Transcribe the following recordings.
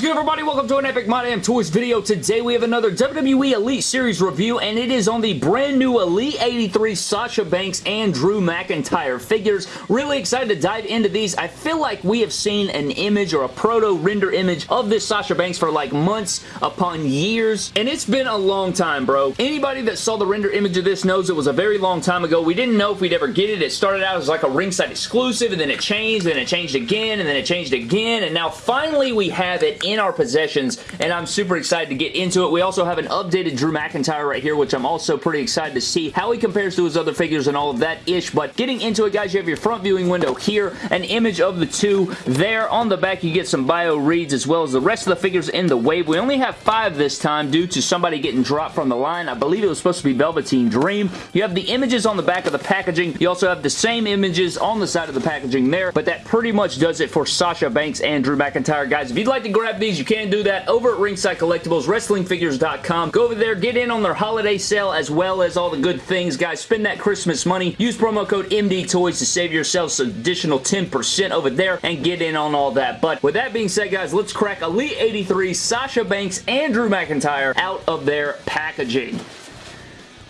What's good everybody? Welcome to an Epic My Damn Toys video. Today we have another WWE Elite Series review and it is on the brand new Elite 83 Sasha Banks and Drew McIntyre figures. Really excited to dive into these. I feel like we have seen an image or a proto render image of this Sasha Banks for like months upon years and it's been a long time bro. Anybody that saw the render image of this knows it was a very long time ago. We didn't know if we'd ever get it. It started out as like a ringside exclusive and then it changed and it changed again and then it changed again and now finally we have it in our possessions, and I'm super excited to get into it. We also have an updated Drew McIntyre right here, which I'm also pretty excited to see how he compares to his other figures and all of that ish, but getting into it, guys, you have your front viewing window here, an image of the two there. On the back, you get some bio reads as well as the rest of the figures in the wave. We only have five this time due to somebody getting dropped from the line. I believe it was supposed to be Velveteen Dream. You have the images on the back of the packaging. You also have the same images on the side of the packaging there, but that pretty much does it for Sasha Banks and Drew McIntyre. Guys, if you'd like to grab these, you can do that over at Ringside Collectibles, WrestlingFigures.com. Go over there, get in on their holiday sale as well as all the good things. Guys, spend that Christmas money. Use promo code MDTOYS to save yourselves an additional 10% over there and get in on all that. But with that being said, guys, let's crack Elite 83, Sasha Banks, and Drew McIntyre out of their packaging.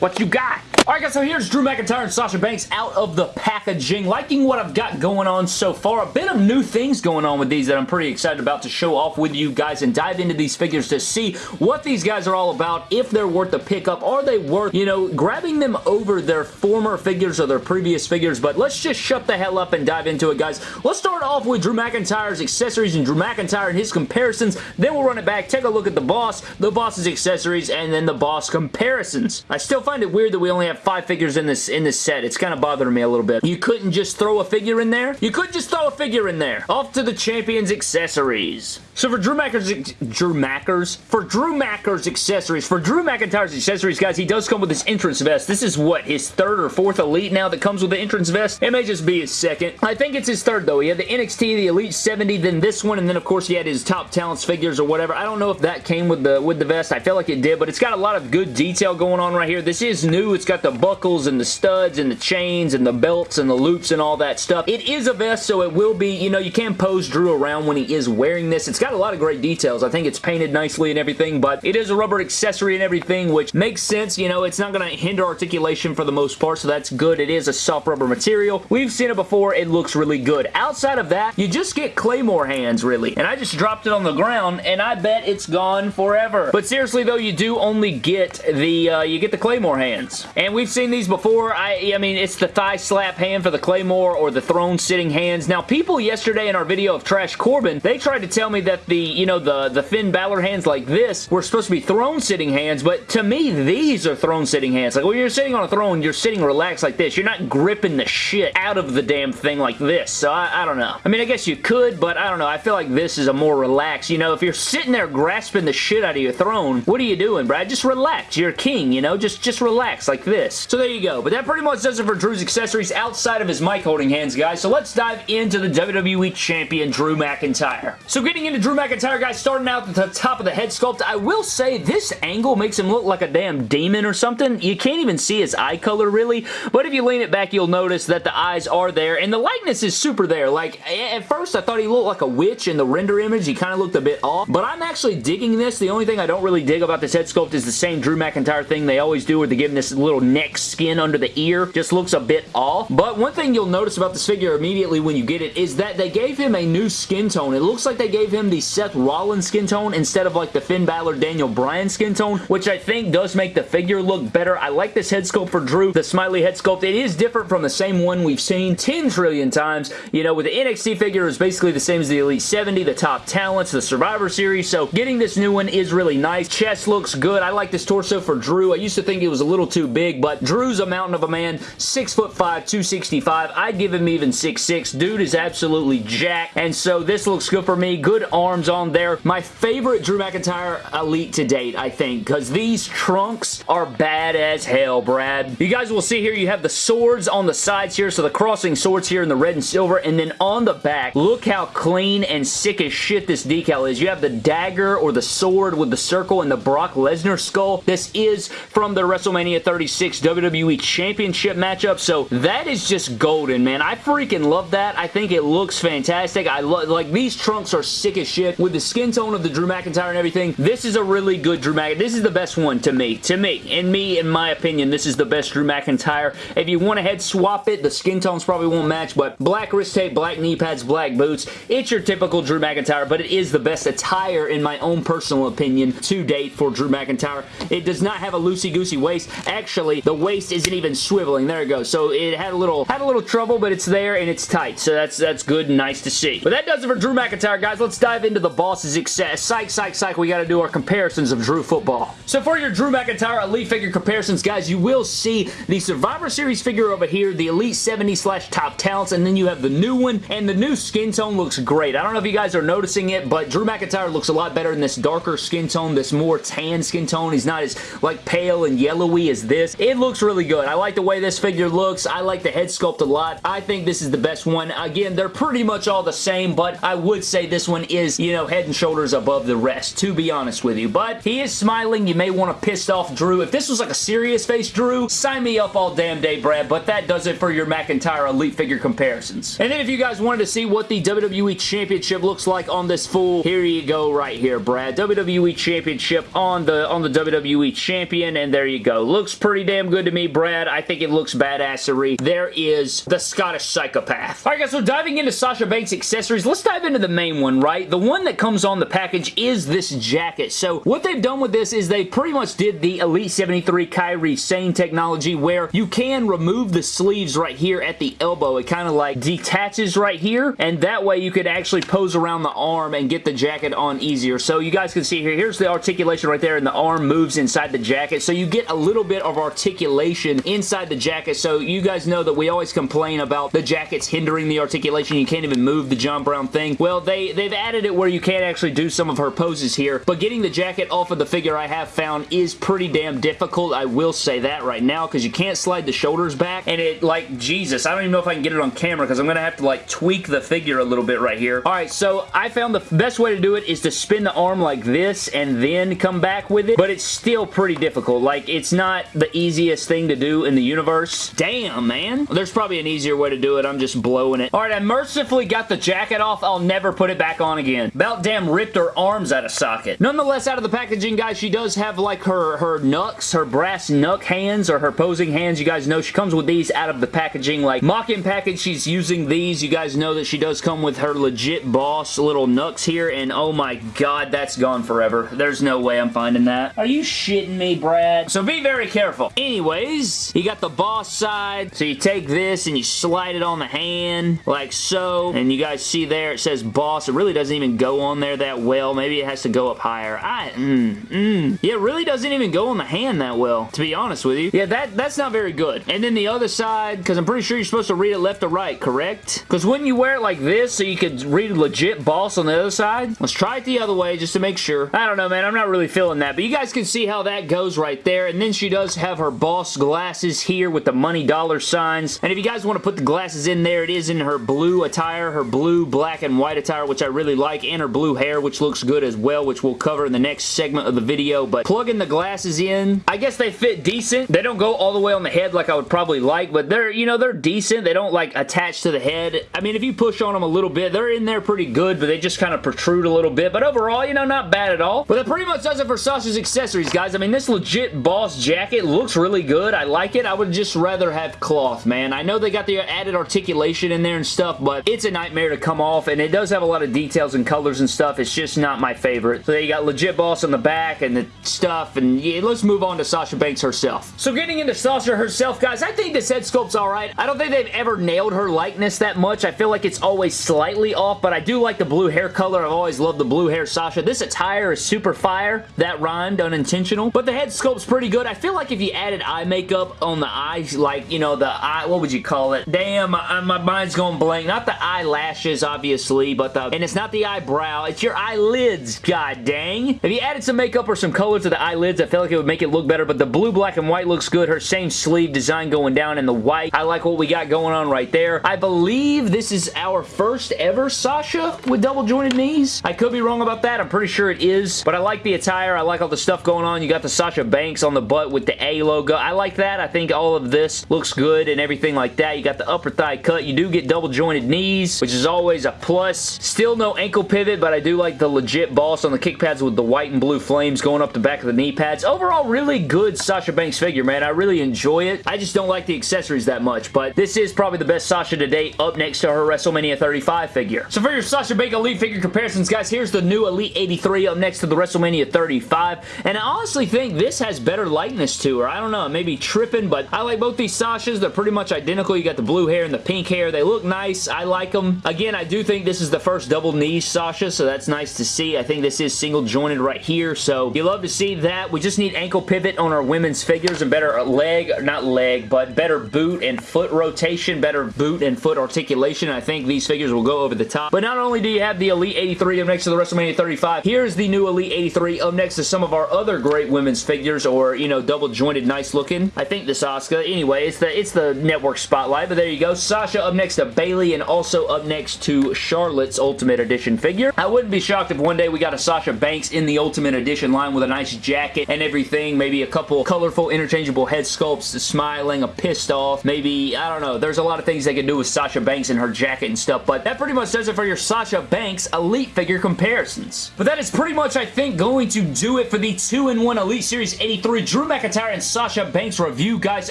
What you got? Alright guys, so here's Drew McIntyre and Sasha Banks out of the packaging. Liking what I've got going on so far. A bit of new things going on with these that I'm pretty excited about to show off with you guys and dive into these figures to see what these guys are all about, if they're worth the pickup. Are they worth, you know, grabbing them over their former figures or their previous figures? But let's just shut the hell up and dive into it, guys. Let's start off with Drew McIntyre's accessories and Drew McIntyre and his comparisons. Then we'll run it back, take a look at the boss, the boss's accessories, and then the boss comparisons. I still find it weird that we only have five figures in this in this set. It's kind of bothering me a little bit. You couldn't just throw a figure in there? You could just throw a figure in there. Off to the champion's accessories. So for Drew McIntyre's, Drew Mackers? For Drew Macker's accessories, for Drew McIntyre's accessories, guys, he does come with his entrance vest. This is what, his third or fourth Elite now that comes with the entrance vest? It may just be his second. I think it's his third, though. He had the NXT, the Elite 70, then this one, and then, of course, he had his top talents figures or whatever. I don't know if that came with the with the vest. I feel like it did, but it's got a lot of good detail going on right here. This is new. It's got the buckles and the studs and the chains and the belts and the loops and all that stuff. It is a vest, so it will be, you know, you can pose Drew around when he is wearing this. It's got a lot of great details. I think it's painted nicely and everything, but it is a rubber accessory and everything, which makes sense. You know, it's not going to hinder articulation for the most part, so that's good. It is a soft rubber material. We've seen it before. It looks really good. Outside of that, you just get Claymore hands, really. And I just dropped it on the ground, and I bet it's gone forever. But seriously, though, you do only get the, uh, you get the Claymore hands. And we've seen these before. I, I mean, it's the thigh slap hand for the Claymore or the throne sitting hands. Now, people yesterday in our video of Trash Corbin, they tried to tell me that the, you know, the, the Finn Balor hands like this were supposed to be throne sitting hands, but to me, these are throne sitting hands. Like, when you're sitting on a throne, you're sitting relaxed like this. You're not gripping the shit out of the damn thing like this, so I, I don't know. I mean, I guess you could, but I don't know. I feel like this is a more relaxed, you know, if you're sitting there grasping the shit out of your throne, what are you doing, Brad? Just relax. You're a king, you know? Just, just relax like this. So there you go. But that pretty much does it for Drew's accessories outside of his mic holding hands, guys. So let's dive into the WWE Champion, Drew McIntyre. So getting into Drew McIntyre, guys, starting out at the top of the head sculpt, I will say this angle makes him look like a damn demon or something. You can't even see his eye color, really, but if you lean it back, you'll notice that the eyes are there, and the likeness is super there. Like, at first, I thought he looked like a witch in the render image. He kind of looked a bit off, but I'm actually digging this. The only thing I don't really dig about this head sculpt is the same Drew McIntyre thing they always do, where they give him this little neck skin under the ear. Just looks a bit off, but one thing you'll notice about this figure immediately when you get it is that they gave him a new skin tone. It looks like they gave him the Seth Rollins skin tone instead of like the Finn Balor Daniel Bryan skin tone, which I think does make the figure look better. I like this head sculpt for Drew, the smiley head sculpt. It is different from the same one we've seen 10 trillion times. You know, with the NXT figure is basically the same as the Elite 70, the top talents, the Survivor Series, so getting this new one is really nice. Chest looks good. I like this torso for Drew. I used to think it was a little too big, but Drew's a mountain of a man, 6'5", 265. I'd give him even 6'6". Dude is absolutely jacked, and so this looks good for me. Good arms on there. My favorite Drew McIntyre Elite to date, I think, because these trunks are bad as hell, Brad. You guys will see here you have the swords on the sides here, so the crossing swords here in the red and silver, and then on the back, look how clean and sick as shit this decal is. You have the dagger or the sword with the circle and the Brock Lesnar skull. This is from the WrestleMania 36 WWE Championship matchup, so that is just golden, man. I freaking love that. I think it looks fantastic. I love, like, these trunks are sick as shit with the skin tone of the Drew McIntyre and everything. This is a really good Drew McIntyre. This is the best one to me. To me. In me, in my opinion, this is the best Drew McIntyre. If you want to head swap it, the skin tones probably won't match, but black wrist tape, black knee pads, black boots, it's your typical Drew McIntyre, but it is the best attire in my own personal opinion to date for Drew McIntyre. It does not have a loosey-goosey waist. Actually, the waist isn't even swiveling. There it goes. So it had a little had a little trouble, but it's there and it's tight. So that's that's good and nice to see. But that does it for Drew McIntyre, guys. Let's dive into the boss's success. Psych, psych, psych. We got to do our comparisons of Drew football. So for your Drew McIntyre Elite figure comparisons, guys, you will see the Survivor Series figure over here, the Elite 70 slash Top Talents, and then you have the new one, and the new skin tone looks great. I don't know if you guys are noticing it, but Drew McIntyre looks a lot better in this darker skin tone, this more tan skin tone. He's not as like pale and yellowy as this. It looks really good. I like the way this figure looks. I like the head sculpt a lot. I think this is the best one. Again, they're pretty much all the same, but I would say this one is, you know, head and shoulders above the rest, to be honest with you. But he is smiling. You may want to piss off Drew. If this was like a serious face Drew, sign me up all damn day, Brad, but that does it for your McIntyre Elite figure comparisons. And then if you guys wanted to see what the WWE Championship looks like on this fool, here you go right here, Brad. WWE Championship on the on the WWE Champion, and there you go. Looks pretty damn good to me, Brad. I think it looks badassery. There is the Scottish Psychopath. Alright guys, so diving into Sasha Banks accessories, let's dive into the main one, right? The one that comes on the package is this jacket. So what they've done with this is they pretty much did the Elite 73 Kairi Sane technology where you can remove the sleeves right here at the elbow. It kind of like detaches right here, and that way you could actually pose around the arm and get the jacket on easier. So you guys can see here, here's the articulation right there, and the arm moves inside the jacket. So you get a little bit of articulation inside the jacket. So you guys know that we always complain about the jackets hindering the articulation. You can't even move the John Brown thing. Well, they, they've added where you can't actually do some of her poses here, but getting the jacket off of the figure I have found is pretty damn difficult. I will say that right now because you can't slide the shoulders back, and it, like, Jesus, I don't even know if I can get it on camera because I'm going to have to, like, tweak the figure a little bit right here. Alright, so I found the best way to do it is to spin the arm like this and then come back with it, but it's still pretty difficult. Like, it's not the easiest thing to do in the universe. Damn, man. There's probably an easier way to do it. I'm just blowing it. Alright, I mercifully got the jacket off. I'll never put it back on again. About damn ripped her arms out of socket. Nonetheless, out of the packaging, guys, she does have, like, her, her knucks, her brass knuck hands, or her posing hands. You guys know she comes with these out of the packaging. Like, mock-in package, she's using these. You guys know that she does come with her legit boss little knucks here, and oh my god, that's gone forever. There's no way I'm finding that. Are you shitting me, Brad? So be very careful. Anyways, you got the boss side, so you take this and you slide it on the hand, like so, and you guys see there it says boss. It really doesn't even go on there that well. Maybe it has to go up higher. I, mm, mm. Yeah, it really doesn't even go on the hand that well, to be honest with you. Yeah, that, that's not very good. And then the other side, because I'm pretty sure you're supposed to read it left to right, correct? Because wouldn't you wear it like this so you could read legit boss on the other side? Let's try it the other way just to make sure. I don't know, man. I'm not really feeling that, but you guys can see how that goes right there. And then she does have her boss glasses here with the money dollar signs. And if you guys want to put the glasses in there, it is in her blue attire, her blue, black, and white attire, which I really like, and her blue hair, which looks good as well, which we'll cover in the next segment of the video. But plugging the glasses in, I guess they fit decent. They don't go all the way on the head like I would probably like, but they're, you know, they're decent. They don't, like, attach to the head. I mean, if you push on them a little bit, they're in there pretty good, but they just kind of protrude a little bit. But overall, you know, not bad at all. But that pretty much does it for Sasha's accessories, guys. I mean, this legit boss jacket looks really good. I like it. I would just rather have cloth, man. I know they got the added articulation in there and stuff, but it's a nightmare to come off, and it does have a lot of details and colors and stuff. It's just not my favorite. So you got legit boss on the back and the stuff, and yeah, let's move on to Sasha Banks herself. So getting into Sasha herself, guys, I think this head sculpt's alright. I don't think they've ever nailed her likeness that much. I feel like it's always slightly off, but I do like the blue hair color. I've always loved the blue hair Sasha. This attire is super fire. That rhymed unintentional, but the head sculpt's pretty good. I feel like if you added eye makeup on the eyes, like, you know, the eye, what would you call it? Damn, my, my mind's going blank. Not the eyelashes, obviously, but the, and it's not the eyebrow, it's your eyelids, god dang. If you added some makeup or some color to the eyelids, I feel like it would make it look better, but the blue, black, and white looks good. Her same sleeve design going down in the white. I like what we got going on right there. I believe this is our first ever Sasha with double jointed knees. I could be wrong about that. I'm pretty sure it is, but I like the attire. I like all the stuff going on. You got the Sasha Banks on the butt with the A logo. I like that. I think all of this looks good and everything like that. You got the upper thigh cut. You do get double jointed knees, which is always a plus. Still no ankle ankle pivot, but I do like the legit boss on the kick pads with the white and blue flames going up the back of the knee pads. Overall, really good Sasha Banks figure, man. I really enjoy it. I just don't like the accessories that much, but this is probably the best Sasha to date up next to her WrestleMania 35 figure. So for your Sasha Banks Elite figure comparisons, guys, here's the new Elite 83 up next to the WrestleMania 35, and I honestly think this has better likeness to her. I don't know, maybe tripping, but I like both these Sashas. They're pretty much identical. You got the blue hair and the pink hair. They look nice. I like them. Again, I do think this is the first double knee Sasha, so that's nice to see. I think this is single jointed right here, so you love to see that. We just need ankle pivot on our women's figures and better leg, not leg, but better boot and foot rotation, better boot and foot articulation. I think these figures will go over the top. But not only do you have the Elite 83 up next to the WrestleMania 35, here's the new Elite 83 up next to some of our other great women's figures or, you know, double jointed nice looking. I think this Asuka. Anyway, it's the, it's the network spotlight, but there you go. Sasha up next to Bayley and also up next to Charlotte's Ultimate Edition figure. I wouldn't be shocked if one day we got a Sasha Banks in the Ultimate Edition line with a nice jacket and everything. Maybe a couple colorful interchangeable head sculpts, smiling, a pissed off. Maybe, I don't know. There's a lot of things they can do with Sasha Banks and her jacket and stuff, but that pretty much does it for your Sasha Banks Elite figure comparisons. But that is pretty much, I think, going to do it for the 2-in-1 Elite Series 83 Drew McIntyre and Sasha Banks review, guys.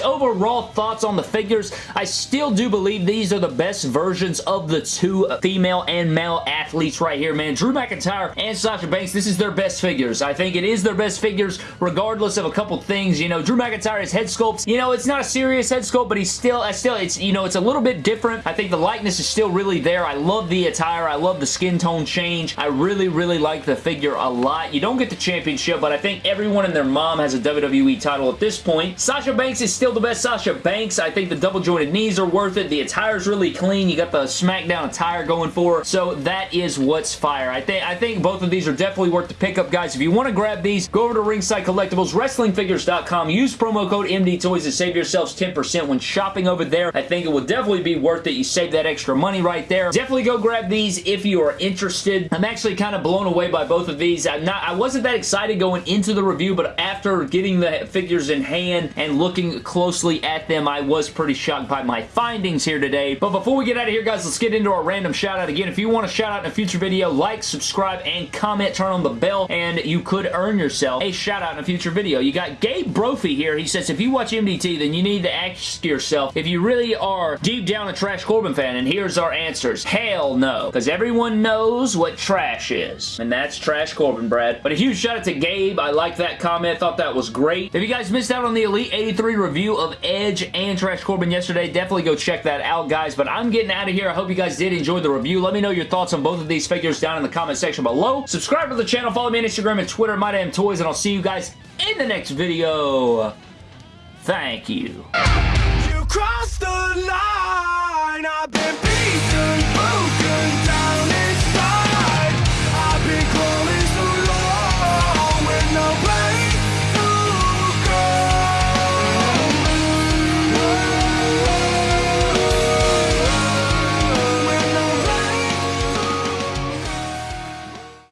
Overall thoughts on the figures, I still do believe these are the best versions of the two female and male athletes right here, man. Drew McIntyre and Sasha Banks, this is their best figures. I think it is their best figures regardless of a couple things. You know, Drew McIntyre's head sculpt, you know, it's not a serious head sculpt, but he's still, I still, it's, you know, it's a little bit different. I think the likeness is still really there. I love the attire. I love the skin tone change. I really, really like the figure a lot. You don't get the championship, but I think everyone and their mom has a WWE title at this point. Sasha Banks is still the best Sasha Banks. I think the double jointed knees are worth it. The attire's really clean. You got the SmackDown attire going for her. So that is what's fire. I think I think both of these are definitely worth the pickup, guys. If you want to grab these, go over to Ringside Collectibles, WrestlingFigures.com. Use promo code MD Toys to save yourselves 10% when shopping over there. I think it will definitely be worth it. You save that extra money right there. Definitely go grab these if you are interested. I'm actually kind of blown away by both of these. I'm not, I wasn't that excited going into the review, but after getting the figures in hand and looking closely at them, I was pretty shocked by my findings here today. But before we get out of here, guys, let's get into our random shout out again. If you want a shout out in a future video, like, subscribe, and comment. Turn on the bell, and you could earn yourself a shout out in a future video. You got Gabe Brophy here. He says, if you watch MDT, then you need to ask yourself if you really are deep down a Trash Corbin fan, and here's our answers. Hell no, because everyone knows what trash is, and that's Trash Corbin, Brad. But a huge shout out to Gabe. I like that comment. Thought that was great. If you guys missed out on the Elite 83 review of Edge and Trash Corbin yesterday, definitely go check that out, guys. But I'm getting out of here. I hope you guys did enjoy the review. Let me know your thoughts on both of these figures down in the comment section below. Subscribe to the channel. Follow me on Instagram and Twitter, MyDamnToys, and I'll see you guys in the next video. Thank you. You